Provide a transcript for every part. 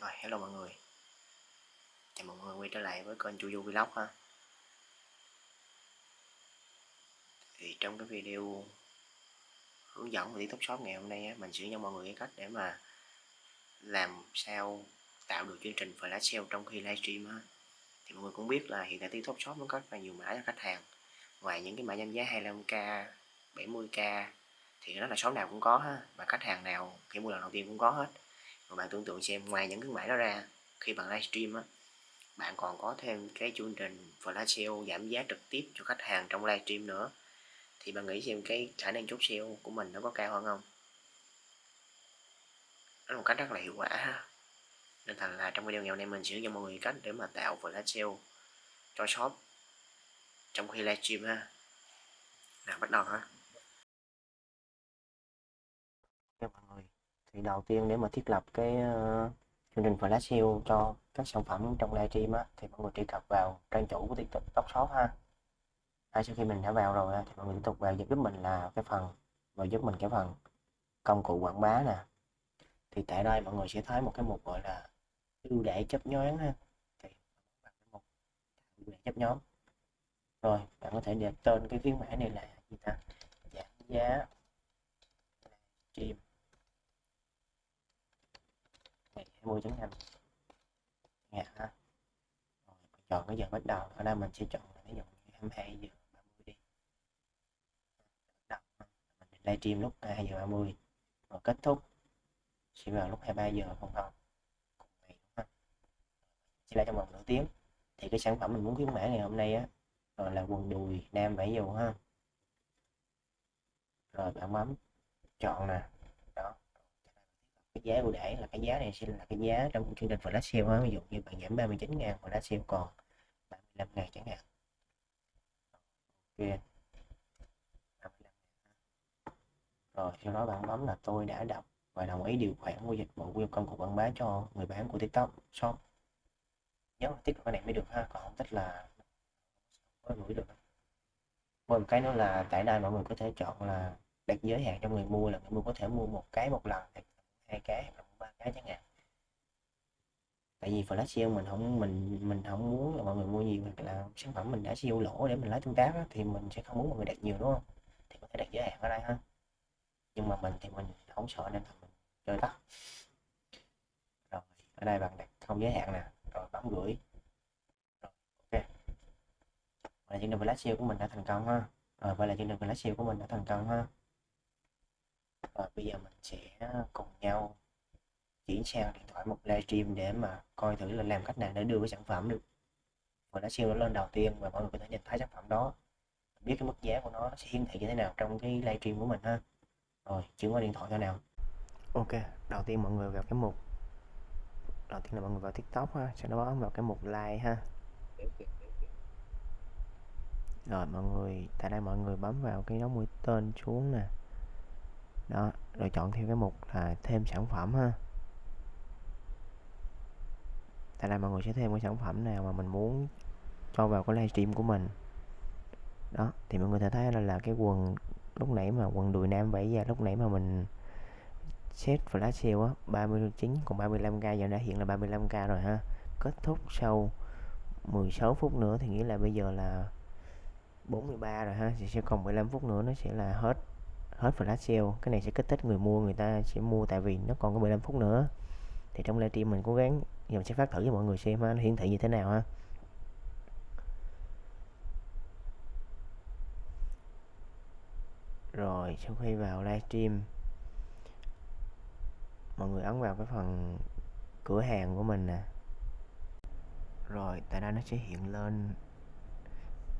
Rồi, hello mọi người. Chào mọi người quay trở lại với kênh Chu Du Vlog ha. Thì trong cái video hướng dẫn về TikTok Shop ngày hôm nay mình sẽ cho mọi người cái cách để mà làm sao tạo được chương trình flash sale trong khi livestream ha thì mọi người cũng biết là hiện tại TikTok Shop nó có rất là nhiều mã cho khách hàng. Ngoài những cái mã danh giá 25k 70k thì nó là shop nào cũng có ha. Mà khách hàng nào khi mua lần đầu tiên cũng có hết và bạn tưởng tượng xem, ngoài những khuyến mãi đó ra, khi bạn livestream á, bạn còn có thêm cái chương trình flash sale giảm giá trực tiếp cho khách hàng trong livestream nữa. Thì bạn nghĩ xem cái khả năng chốt sale của mình nó có cao hơn không? Đó là một cách rất là hiệu quả ha. Nên thành là trong video ngày hôm nay mình sẽ cho mọi người cách để mà tạo flash sale cho shop trong khi livestream ha. Nào, bắt đầu ha. Mọi người thì đầu tiên để mà thiết lập cái uh, chương trình flash sale cho các sản phẩm trong livestream á thì mọi người truy cập vào trang chủ của tiktok shop ha. À, sau khi mình đã vào rồi thì mọi người tiếp tục vào giúp mình là cái phần và giúp mình cái phần công cụ quảng bá nè. Thì tại đây mọi người sẽ thấy một cái mục gọi là ưu đãi chấp nhoáng ha. Thì một ưu đãi chấp nhóm. Rồi bạn có thể đặt tên cái phiên mã này là gì ta? Giảm giá. Ngày 20 chấm nhanh ha rồi, chọn cái giờ bắt đầu. Ở đây mình sẽ chọn ví dụ như 22 giờ 30 đi. Đầu mình livestream lúc 2 giờ 30 rồi kết thúc. Sẽ vào lúc 23 giờ không không. Cùng ngày đúng không sẽ là trong vòng nửa tiếng. Thì cái sản phẩm mình muốn khuyến mãi ngày hôm nay á, rồi là quần đùi nam vải dù ha. Rồi bạn bấm chọn nè giá ưu đãi là cái giá này sẽ là cái giá trong chương trình flash sale ví dụ như bạn giảm 39 ngàn flash sale còn 35 ngàn chẳng hạn. Ok. Rồi, sau đó bạn bấm là tôi đã đọc và đồng ý điều khoản của dịch vụ của công cụ quảng bá cho người bán của tiktok. Shop nhớ là tích cái này mới được ha, còn không tích là mới gửi được. Một cái nữa là tại đây mọi người có thể chọn là đặt giới hạn cho người mua là người mua có thể mua một cái một lần hai cái hoặc ba cái chẳng hạn. Tại vì flash sale mình không mình mình không muốn là mọi người mua nhiều hoặc là sản phẩm mình đã siêu lỗ để mình lấy tương tác đó, thì mình sẽ không muốn mọi người đặt nhiều đúng không? Thì có thể đặt giới hạn ở đây ha. Nhưng mà mình thì mình không sợ nên mình chơi tắt. Rồi ở đây bạn đặt không giới hạn nè rồi bấm gửi. Rồi, ok. Vậy là chương trình flash sale của mình đã thành công ha. Rồi vậy là chương trình flash sale của mình đã thành công ha và bây giờ mình sẽ à, cùng nhau chuyển sang điện thoại một livestream để mà coi thử là làm cách nào để đưa cái sản phẩm được. Và đã siêu nó lên đầu tiên và mọi người có thể nhìn thấy sản phẩm đó. Biết cái mức giá của nó sẽ hiển thị như thế nào trong cái livestream của mình ha. Rồi, chuyển qua điện thoại cho nào. Ok, đầu tiên mọi người vào cái mục, đầu tiên là mọi người vào tiktok ha, sau đó bấm vào cái mục like ha. Rồi, mọi người, tại đây mọi người bấm vào cái dấu mũi tên xuống nè đó rồi chọn theo cái mục là thêm sản phẩm ha. Tại đây mọi người sẽ thêm cái sản phẩm nào mà mình muốn cho vào cái livestream của mình. Đó thì mọi người thể thấy là, là cái quần lúc nãy mà quần đùi nam vẫy ra lúc nãy mà mình set flash sale á 39 còn 35k giờ đã hiện là 35k rồi ha. Kết thúc sau 16 phút nữa thì nghĩa là bây giờ là 43 rồi ha thì sẽ còn 15 phút nữa nó sẽ là hết hết flash sale cái này sẽ kích thích người mua người ta sẽ mua tại vì nó còn có 15 phút nữa. Thì trong livestream mình cố gắng giờ mình sẽ phát thử cho mọi người xem ha, nó hiển thị như thế nào ha. Rồi sau khi vào livestream mọi người ấn vào cái phần cửa hàng của mình nè. Rồi tại đây nó sẽ hiện lên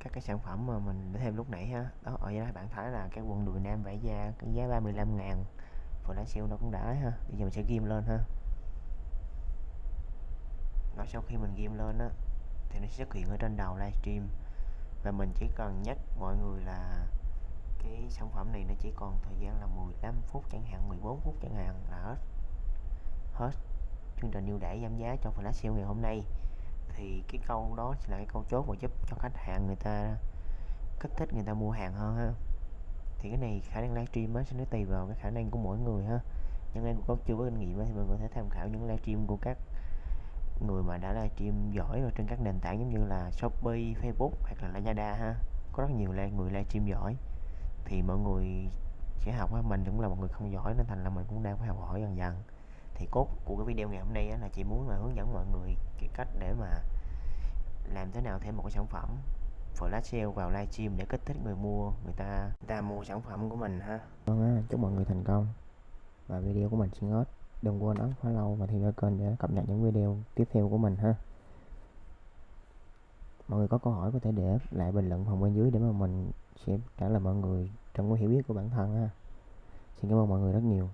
các cái sản phẩm mà mình để thêm lúc nãy ha. Đó, ở đây bạn thấy là cái quần đùi nam vải da cái giá 35 ngàn phụ lá siêu nó cũng đã ha. Bây giờ mình sẽ ghim lên ha. Nó sau khi mình ghim lên á, thì nó sẽ xuất hiện ở trên đầu livestream. Và mình chỉ cần nhắc mọi người là cái sản phẩm này nó chỉ còn thời gian là 15 phút chẳng hạn 14 phút chẳng hạn là hết. Hết chương trình ưu đãi giảm giá cho flash sale ngày hôm nay thì cái câu đó là cái câu chốt mà giúp cho khách hàng người ta kích thích người ta mua hàng hơn ha. Thì cái này khả năng livestream á sẽ nó tùy vào cái khả năng của mỗi người ha. Nhưng em có chưa có kinh nghiệm thì mình có thể tham khảo những livestream của các người mà đã livestream giỏi rồi trên các nền tảng giống như là Shopee, Facebook hoặc là Lazada ha. Có rất nhiều người livestream giỏi. Thì mọi người sẽ học á mình cũng là một người không giỏi nên thành là mình cũng đang phải học hỏi dần dần thì cốt của cái video ngày hôm nay là chị muốn là hướng dẫn mọi người cái cách để mà làm thế nào thêm một cái sản phẩm flash sale vào livestream để kích thích người mua, người ta người ta mua sản phẩm của mình ha. Vâng chúc mọi người thành công. Và video của mình xin hết. Đừng quên ấn follow và theo dõi kênh để cập nhật những video tiếp theo của mình ha. Mọi người có câu hỏi có thể để lại bình luận phần bên dưới để mà mình sẽ trả lời mọi người trong cái hiểu biết của bản thân ha. Xin cảm ơn mọi người rất nhiều.